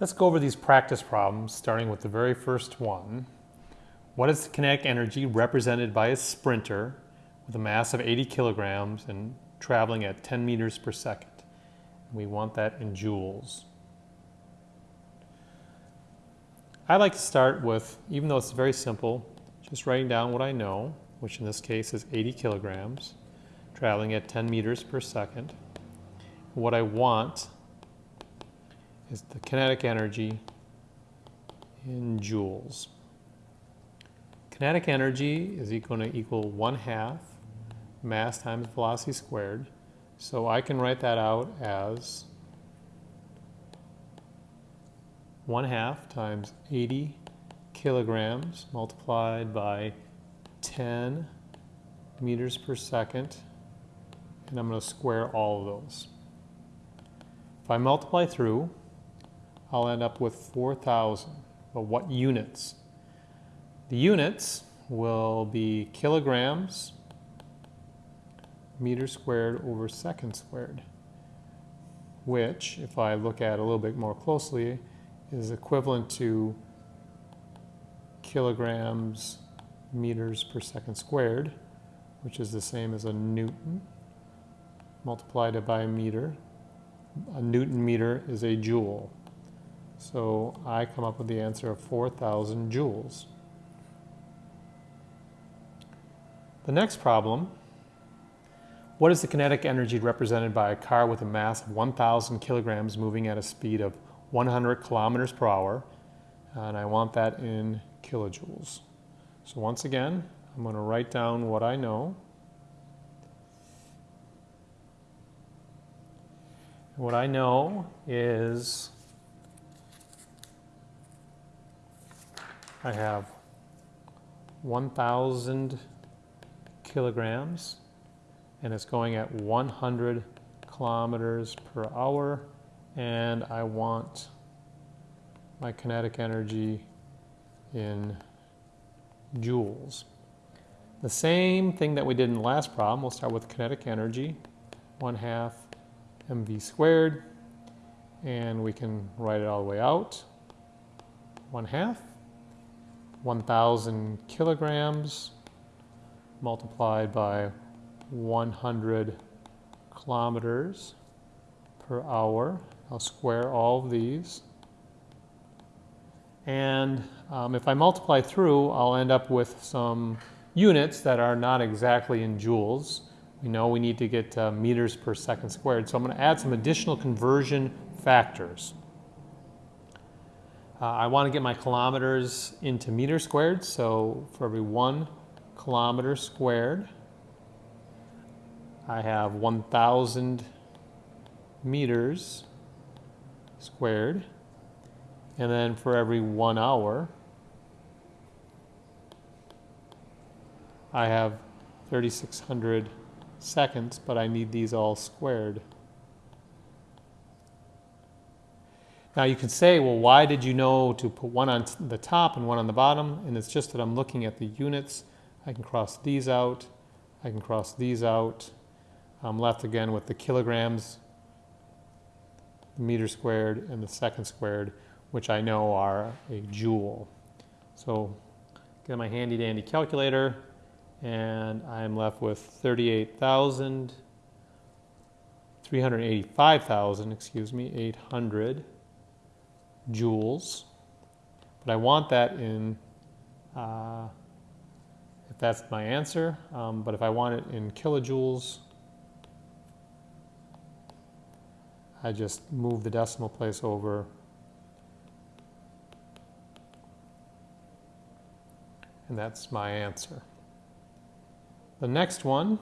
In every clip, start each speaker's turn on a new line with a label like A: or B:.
A: Let's go over these practice problems, starting with the very first one. What is the kinetic energy represented by a sprinter with a mass of 80 kilograms and traveling at 10 meters per second? We want that in joules. I like to start with, even though it's very simple, just writing down what I know, which in this case is 80 kilograms, traveling at 10 meters per second. What I want is the kinetic energy in joules. Kinetic energy is going to equal 1 half mass times velocity squared. So I can write that out as 1 half times 80 kilograms multiplied by 10 meters per second. And I'm going to square all of those. If I multiply through, I'll end up with 4,000. But what units? The units will be kilograms meter squared over second squared, which, if I look at a little bit more closely, is equivalent to kilograms meters per second squared, which is the same as a Newton multiplied by a meter. A Newton meter is a joule. So I come up with the answer of 4,000 joules. The next problem, what is the kinetic energy represented by a car with a mass of 1,000 kilograms moving at a speed of 100 kilometers per hour? And I want that in kilojoules. So once again, I'm going to write down what I know. What I know is I have 1,000 kilograms and it's going at 100 kilometers per hour and I want my kinetic energy in joules. The same thing that we did in the last problem, we'll start with kinetic energy, 1 half mv squared, and we can write it all the way out. 1 half 1,000 kilograms multiplied by 100 kilometers per hour. I'll square all of these. And um, if I multiply through, I'll end up with some units that are not exactly in joules. We know we need to get uh, meters per second squared. So I'm going to add some additional conversion factors. Uh, I want to get my kilometers into meters squared, so for every one kilometer squared, I have 1,000 meters squared. And then for every one hour, I have 3,600 seconds, but I need these all squared. Now you can say, well, why did you know to put one on the top and one on the bottom? And it's just that I'm looking at the units. I can cross these out. I can cross these out. I'm left again with the kilograms, the meter squared, and the second squared, which I know are a joule. So get my handy dandy calculator, and I'm left with 38,000, 385,000, excuse me, 800 joules, but I want that in, uh, if that's my answer, um, but if I want it in kilojoules, I just move the decimal place over and that's my answer. The next one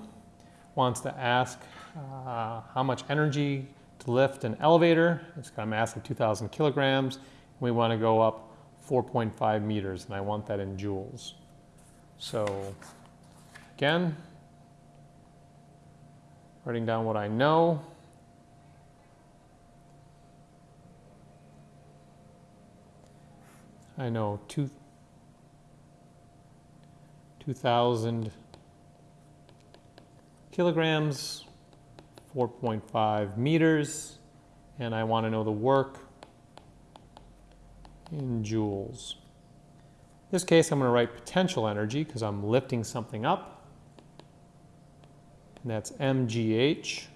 A: wants to ask uh, how much energy to lift an elevator. It's got a mass of 2,000 kilograms. We want to go up 4.5 meters, and I want that in joules. So again, writing down what I know. I know two, 2,000 kilograms 4.5 meters, and I want to know the work. in joules. In this case, I'm going to write potential energy because I'm lifting something up. And that's mgh,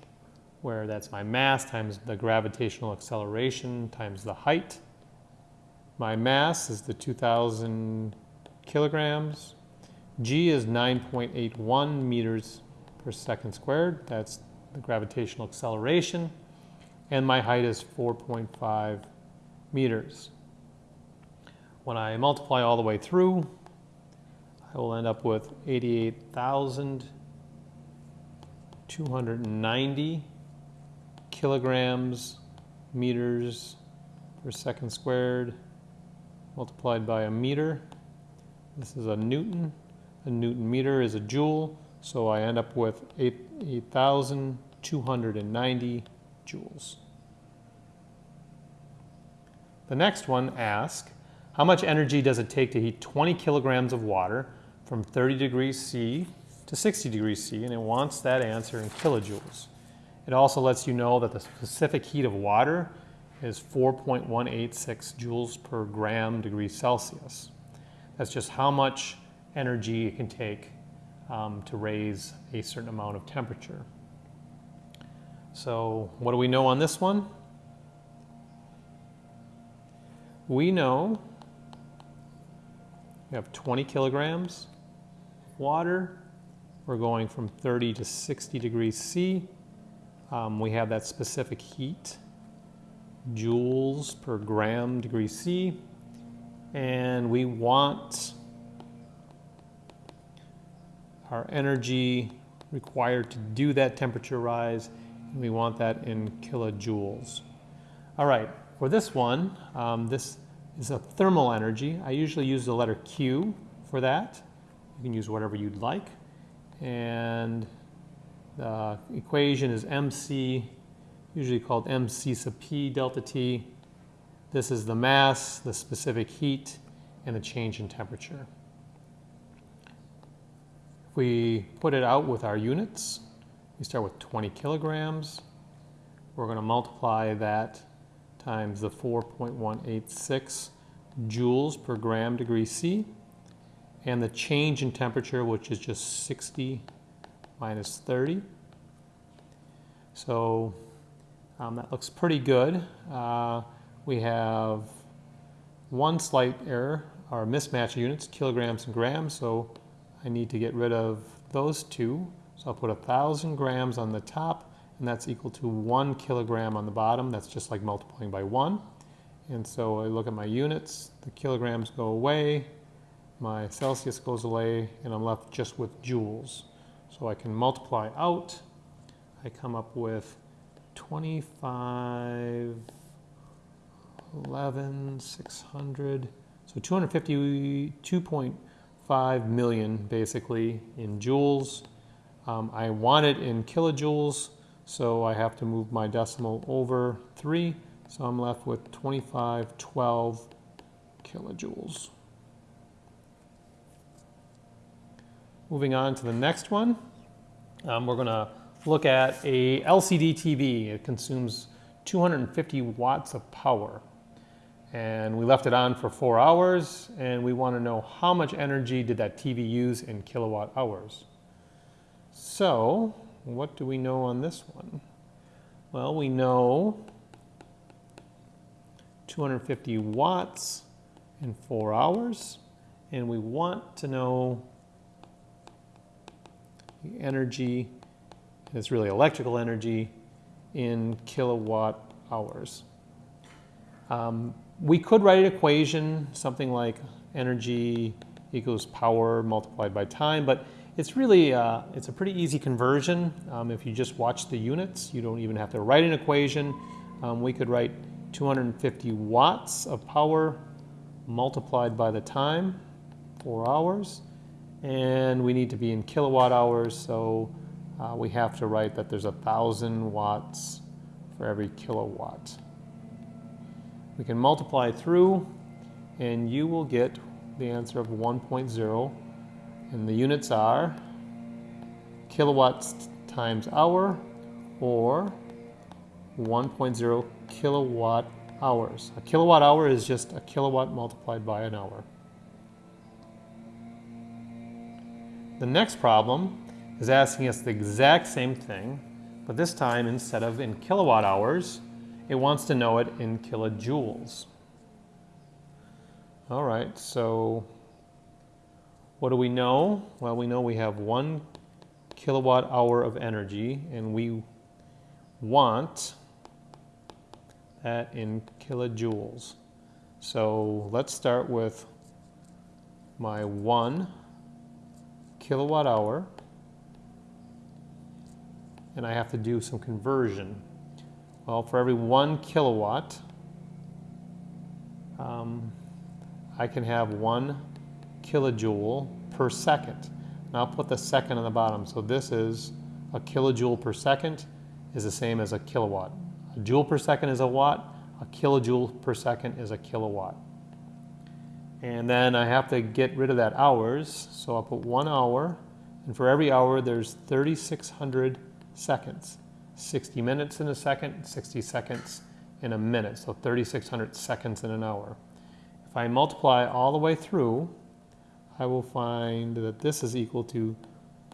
A: where that's my mass times the gravitational acceleration times the height. My mass is the 2,000 kilograms. G is 9.81 meters per second squared. That's the gravitational acceleration. And my height is 4.5 meters. When I multiply all the way through, I will end up with 88,290 kilograms meters per second squared multiplied by a meter. This is a Newton. A Newton meter is a joule, so I end up with 8,290 joules. The next one asks, how much energy does it take to heat 20 kilograms of water from 30 degrees C to 60 degrees C? And it wants that answer in kilojoules. It also lets you know that the specific heat of water is 4.186 joules per gram degree Celsius. That's just how much energy it can take um, to raise a certain amount of temperature. So what do we know on this one? We know we have 20 kilograms water. We're going from 30 to 60 degrees C. Um, we have that specific heat, joules per gram degree C. And we want our energy required to do that temperature rise. We want that in kilojoules. All right, for this one, um, this is a thermal energy. I usually use the letter Q for that. You can use whatever you'd like. And the equation is MC, usually called MC sub P delta T. This is the mass, the specific heat, and the change in temperature. If we put it out with our units, we start with 20 kilograms. We're going to multiply that times the 4.186 joules per gram degree C and the change in temperature which is just 60 minus 30. So um, that looks pretty good. Uh, we have one slight error, our mismatch units, kilograms and grams, so I need to get rid of those two. So I'll put a thousand grams on the top and that's equal to one kilogram on the bottom. That's just like multiplying by one. And so I look at my units, the kilograms go away, my Celsius goes away, and I'm left just with joules. So I can multiply out, I come up with 25, 11, 600, so 252.5 million basically in joules. Um, I want it in kilojoules, so I have to move my decimal over 3. So I'm left with 2512 kilojoules. Moving on to the next one, um, we're going to look at a LCD TV. It consumes 250 watts of power. And we left it on for four hours, and we want to know how much energy did that TV use in kilowatt hours. So what do we know on this one? Well, we know 250 watts in four hours, and we want to know the energy, it's really electrical energy, in kilowatt hours. Um, we could write an equation, something like energy equals power multiplied by time, but it's really, uh, it's a pretty easy conversion. Um, if you just watch the units, you don't even have to write an equation. Um, we could write 250 watts of power multiplied by the time, four hours. And we need to be in kilowatt hours, so uh, we have to write that there's a thousand watts for every kilowatt. We can multiply through and you will get the answer of 1.0 and the units are kilowatts times hour or 1.0 kilowatt hours. A kilowatt hour is just a kilowatt multiplied by an hour. The next problem is asking us the exact same thing, but this time instead of in kilowatt hours, it wants to know it in kilojoules. All right, so what do we know? Well, we know we have one kilowatt hour of energy and we want that in kilojoules. So let's start with my one kilowatt hour and I have to do some conversion. Well, for every one kilowatt, um, I can have one kilojoule per second. And I'll put the second on the bottom. So this is a kilojoule per second is the same as a kilowatt. A joule per second is a watt, a kilojoule per second is a kilowatt. And then I have to get rid of that hours, so I'll put one hour, and for every hour there's 3,600 seconds. 60 minutes in a second, 60 seconds in a minute, so 3,600 seconds in an hour. If I multiply all the way through, I will find that this is equal to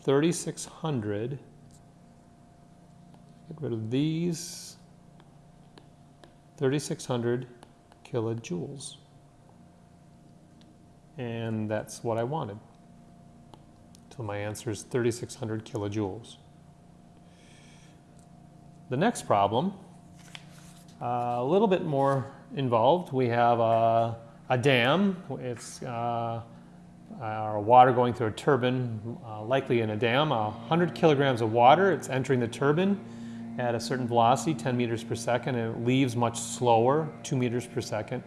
A: 3,600. Get rid of these 3,600 kilojoules. And that's what I wanted. So my answer is 3,600 kilojoules. The next problem, uh, a little bit more involved. We have a, a dam. It's uh, our water going through a turbine, uh, likely in a dam. 100 kilograms of water, it's entering the turbine at a certain velocity, 10 meters per second, and it leaves much slower, 2 meters per second.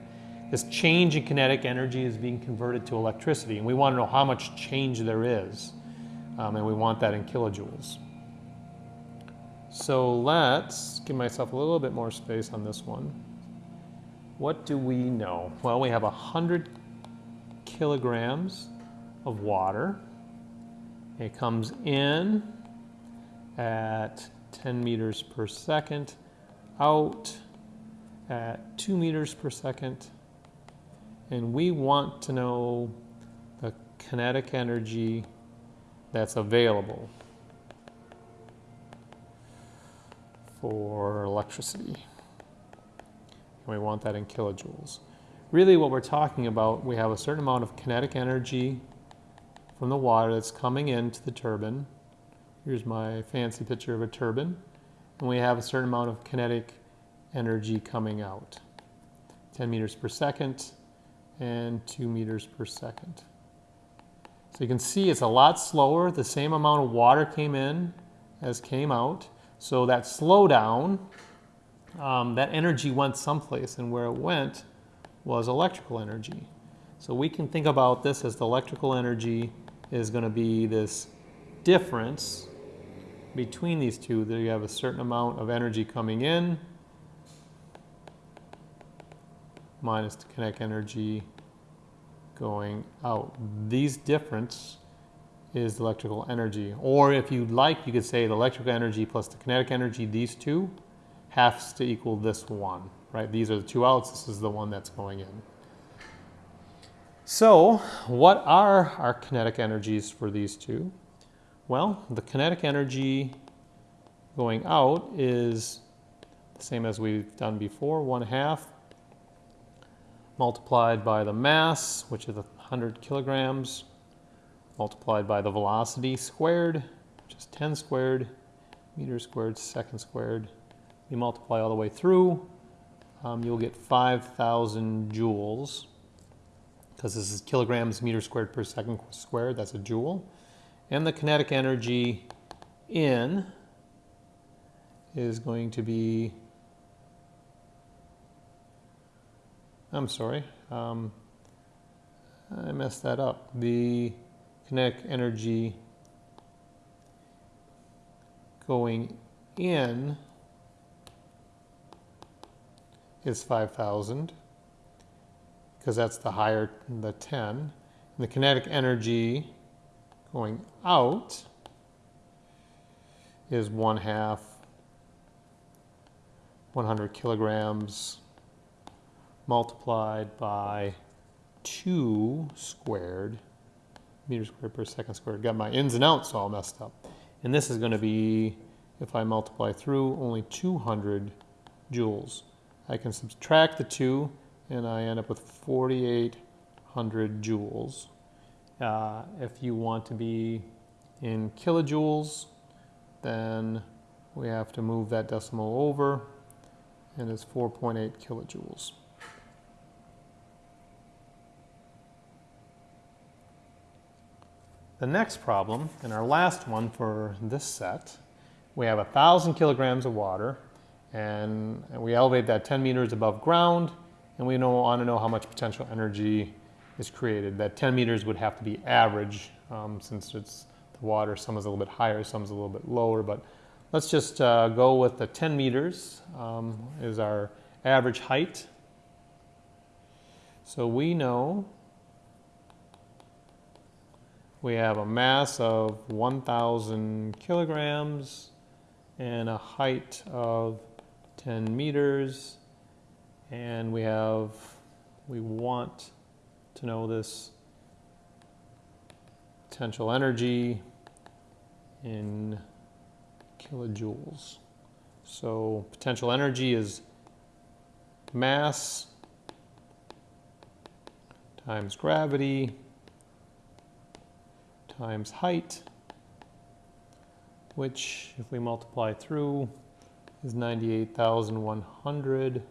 A: This change in kinetic energy is being converted to electricity, and we want to know how much change there is, um, and we want that in kilojoules. So let's give myself a little bit more space on this one. What do we know? Well, we have 100 kilograms of water. It comes in at 10 meters per second, out at 2 meters per second, and we want to know the kinetic energy that's available for electricity. And we want that in kilojoules. Really what we're talking about, we have a certain amount of kinetic energy from the water that's coming into the turbine. Here's my fancy picture of a turbine. And we have a certain amount of kinetic energy coming out. 10 meters per second and 2 meters per second. So you can see it's a lot slower. The same amount of water came in as came out. So that slowdown, um, that energy went someplace, and where it went was electrical energy. So we can think about this as the electrical energy is going to be this difference between these two. That you have a certain amount of energy coming in minus the kinetic energy going out. These difference is electrical energy. Or if you'd like, you could say the electrical energy plus the kinetic energy, these two, has to equal this one, right? These are the two outs, this is the one that's going in. So what are our kinetic energies for these two? Well, the kinetic energy going out is the same as we've done before, 1 half multiplied by the mass, which is 100 kilograms, multiplied by the velocity squared, which is 10 squared, meters squared, second squared. You multiply all the way through, um, you'll get 5,000 joules because this is kilograms meter squared per second squared, that's a joule. And the kinetic energy in is going to be, I'm sorry, um, I messed that up. The kinetic energy going in is 5,000 because that's the higher, the 10. And the kinetic energy going out is one half 100 kilograms multiplied by 2 squared meters squared per second squared. Got my ins and outs all messed up. And this is going to be, if I multiply through, only 200 joules. I can subtract the 2 and I end up with 4,800 joules. Uh, if you want to be in kilojoules, then we have to move that decimal over and it's 4.8 kilojoules. The next problem, and our last one for this set, we have a thousand kilograms of water and we elevate that 10 meters above ground and we want to know how much potential energy is created. That 10 meters would have to be average um, since it's the water, some is a little bit higher, some is a little bit lower, but let's just uh, go with the 10 meters um, is our average height. So we know we have a mass of 1,000 kilograms and a height of 10 meters. And we have, we want to know this potential energy in kilojoules. So potential energy is mass times gravity times height, which if we multiply through is 98,100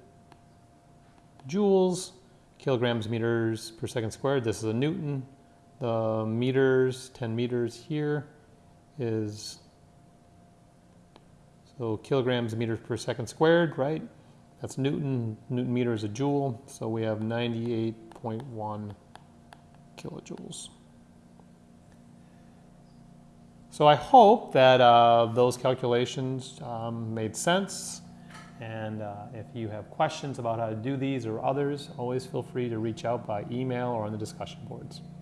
A: joules, kilograms meters per second squared. This is a Newton. The meters, 10 meters here is, so kilograms meters per second squared, right? That's Newton. Newton meter is a joule. So we have 98.1 kilojoules. So I hope that uh, those calculations um, made sense. And uh, if you have questions about how to do these or others, always feel free to reach out by email or on the discussion boards.